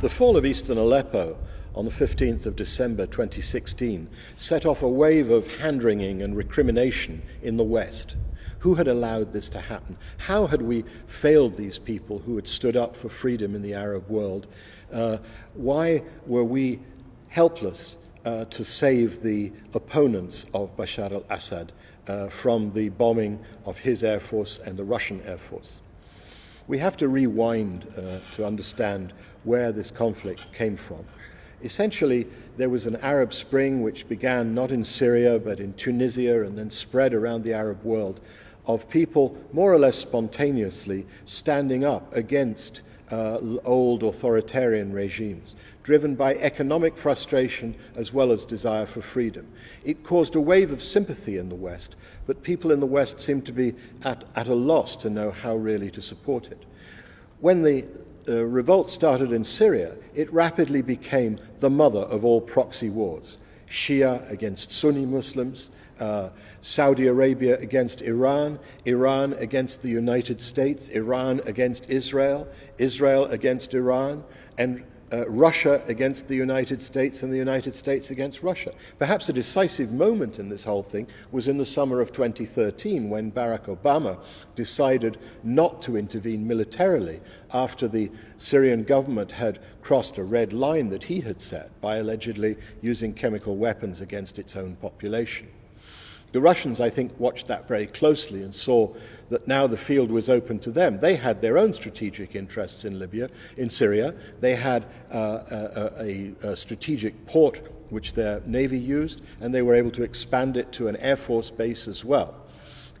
The fall of eastern Aleppo on the 15th of December 2016 set off a wave of hand wringing and recrimination in the West. Who had allowed this to happen? How had we failed these people who had stood up for freedom in the Arab world? Uh, why were we helpless uh, to save the opponents of Bashar al Assad uh, from the bombing of his Air Force and the Russian Air Force? We have to rewind uh, to understand where this conflict came from. Essentially, there was an Arab Spring which began not in Syria but in Tunisia and then spread around the Arab world of people more or less spontaneously standing up against uh, old authoritarian regimes, driven by economic frustration as well as desire for freedom. It caused a wave of sympathy in the West, but people in the West seemed to be at, at a loss to know how really to support it. When the uh, revolt started in Syria, it rapidly became the mother of all proxy wars. Shia against Sunni Muslims, uh, Saudi Arabia against Iran, Iran against the United States, Iran against Israel, Israel against Iran, and uh, Russia against the United States and the United States against Russia. Perhaps a decisive moment in this whole thing was in the summer of 2013 when Barack Obama decided not to intervene militarily after the Syrian government had crossed a red line that he had set by allegedly using chemical weapons against its own population. The Russians, I think, watched that very closely and saw that now the field was open to them. They had their own strategic interests in Libya, in Syria. They had uh, a, a, a strategic port which their navy used, and they were able to expand it to an air force base as well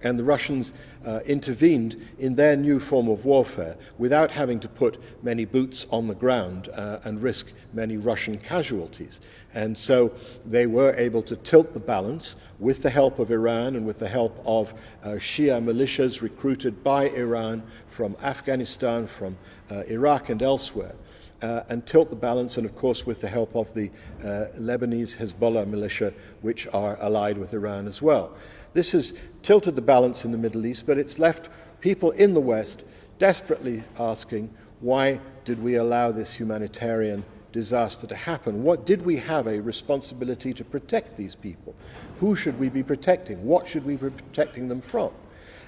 and the Russians uh, intervened in their new form of warfare without having to put many boots on the ground uh, and risk many Russian casualties. And so they were able to tilt the balance with the help of Iran and with the help of uh, Shia militias recruited by Iran from Afghanistan, from uh, Iraq and elsewhere. Uh, and tilt the balance, and of course, with the help of the uh, Lebanese Hezbollah militia, which are allied with Iran as well. This has tilted the balance in the Middle East, but it's left people in the West desperately asking, why did we allow this humanitarian disaster to happen? What did we have a responsibility to protect these people? Who should we be protecting? What should we be protecting them from?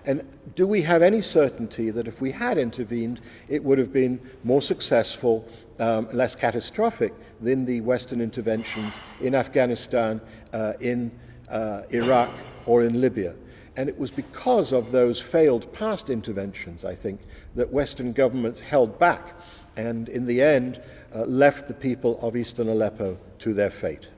And do we have any certainty that if we had intervened, it would have been more successful, um, less catastrophic than the Western interventions in Afghanistan, uh, in uh, Iraq, or in Libya. And it was because of those failed past interventions, I think, that Western governments held back and, in the end, uh, left the people of eastern Aleppo to their fate.